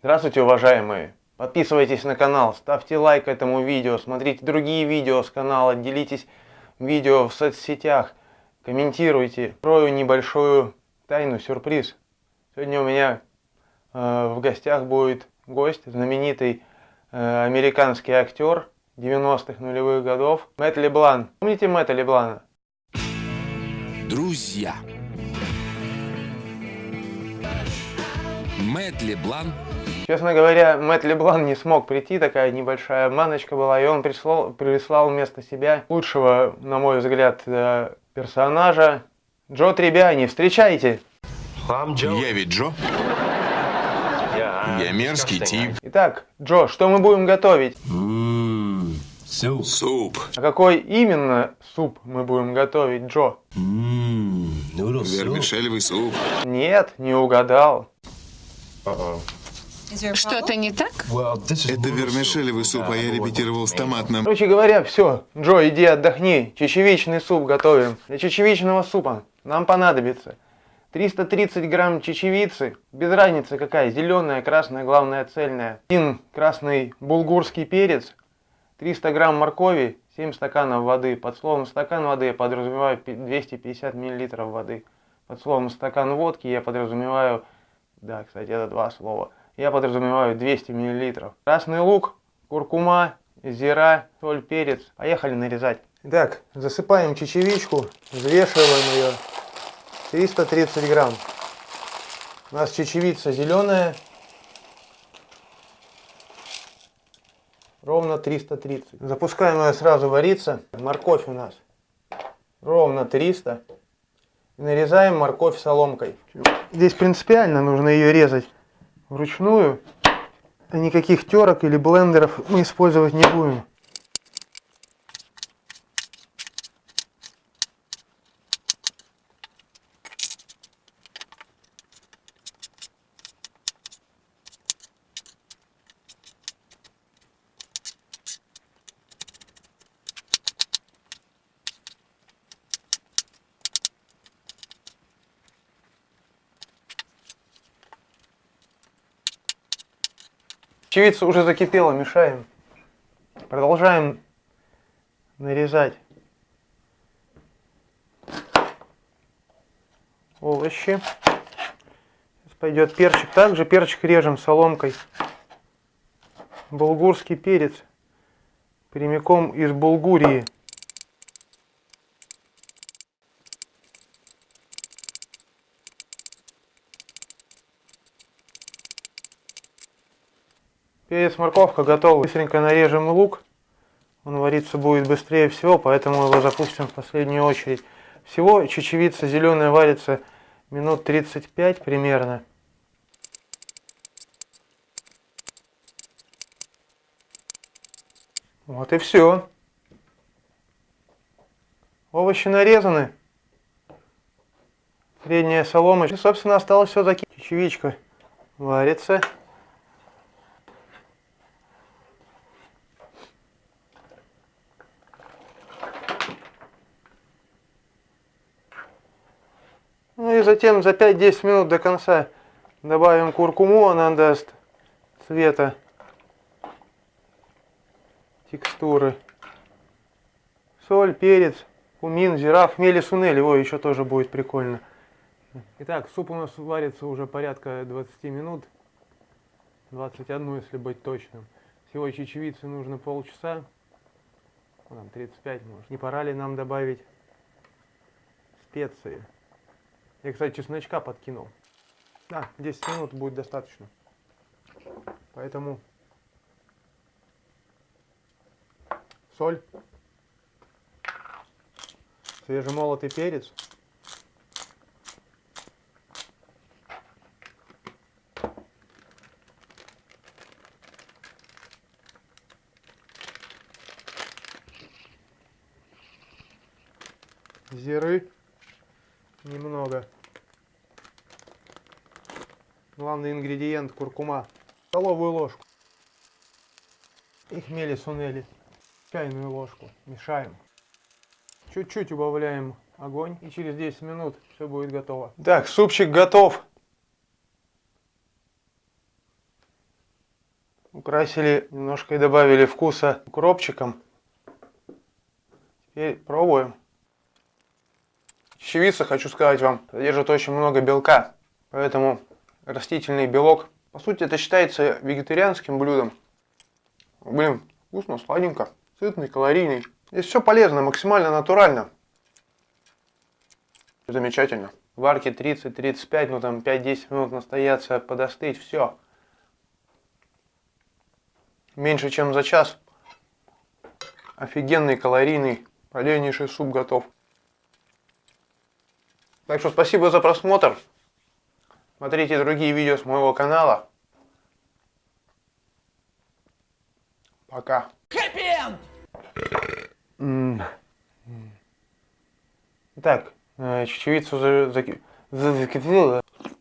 Здравствуйте, уважаемые! Подписывайтесь на канал, ставьте лайк этому видео, смотрите другие видео с канала, делитесь видео в соцсетях, комментируйте. Открою небольшую тайну, сюрприз. Сегодня у меня э, в гостях будет гость, знаменитый э, американский актер 90-х нулевых годов Мэтт Леблан. Помните Мэтта Леблана? Друзья. Мэтт Леблан Честно говоря, Мэтт Леблан не смог прийти, такая небольшая маночка была, и он прислал, прислал вместо себя лучшего, на мой взгляд, э, персонажа Джо Требиани. Встречайте! Я ведь Джо. Я мерзкий тип. Итак, Джо, что мы будем готовить? Суп. А какой именно суп мы будем готовить, Джо? Вермишелевый суп. Нет, не угадал. Что-то не так? Это вермишелевый суп, а я репетировал с томатным. Короче говоря, все. Джо, иди отдохни. Чечевичный суп готовим. Для чечевичного супа нам понадобится 330 грамм чечевицы, без разницы какая, зеленая, красная, главное цельная. Один красный булгурский перец, 300 грамм моркови, 7 стаканов воды. Под словом стакан воды я подразумеваю 250 миллилитров воды. Под словом стакан водки я подразумеваю, да, кстати, это два слова, я подразумеваю 200 миллилитров. Красный лук, куркума, зира, соль, перец. Поехали нарезать. Итак, засыпаем чечевичку, взвешиваем ее. 330 грамм. У нас чечевица зеленая. Ровно 330. Запускаем ее сразу вариться. Морковь у нас ровно 300. Нарезаем морковь соломкой. Здесь принципиально нужно ее резать вручную. Никаких терок или блендеров мы использовать не будем. Чевица уже закипела, мешаем. Продолжаем нарезать овощи. Сейчас пойдет перчик. Также перчик режем соломкой. Булгурский перец прямиком из Булгурии. Перец, морковка готовы. Быстренько нарежем лук. Он вариться будет быстрее всего, поэтому его запустим в последнюю очередь. Всего чечевица зеленая варится минут 35 примерно. Вот и все. Овощи нарезаны. Средняя солома. И, собственно, осталось все закинуть. Чечевичка варится. И затем за 5-10 минут до конца добавим куркуму, она даст цвета, текстуры. Соль, перец, кумин, зира, хмели, сунель, его еще тоже будет прикольно. Итак, суп у нас варится уже порядка 20 минут, 21, если быть точным. Всего чечевицы нужно полчаса, там 35 может. Не пора ли нам добавить специи? Я, кстати, чесночка подкинул. Да, 10 минут будет достаточно. Поэтому соль, свежемолотый перец. Зиры немного. Главный ингредиент куркума. Столовую ложку. И хмели сунели. Чайную ложку. Мешаем. Чуть-чуть убавляем огонь. И через 10 минут все будет готово. Так, супчик готов. Украсили немножко и добавили вкуса укропчиком. Теперь пробуем. Чечевица, хочу сказать вам, содержит очень много белка. Поэтому растительный белок. По сути, это считается вегетарианским блюдом. Блин, вкусно, сладенько, сытный, калорийный. Здесь все полезно, максимально натурально. Замечательно. Варки 30-35, ну там 5-10 минут настояться, подостыть, все. Меньше чем за час. Офигенный, калорийный, полезнейший суп готов. Так что спасибо за просмотр. Смотрите другие видео с моего канала. Пока. М. Так, э, чечевицу за- за-.